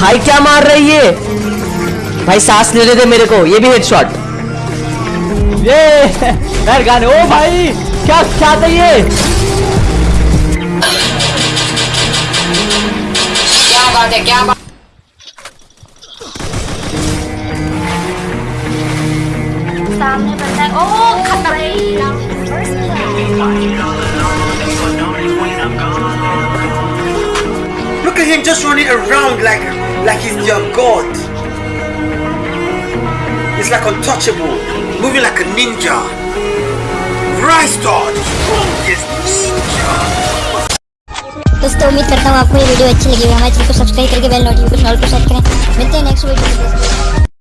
भाई क्या मार रही है? भाई सांस लेने दे मेरे को ये भी हेडशॉट ये यार गाने ओ भाई क्या क्या था ये? क्या बात है क्या बात? सामने बंदा है। ओ just running around like like he's your god. He's like untouchable, moving like a ninja. Rise dog, strongest ninja. दोस्तों उम्मीद करता हूँ आपको ये वीडियो अच्छी लगी होगी हमारे चैनल को सब्सक्राइब करके बेल नोटिफिकेशन ऑल पर सेट करें मिलते हैं नेक्स्ट वीडियो में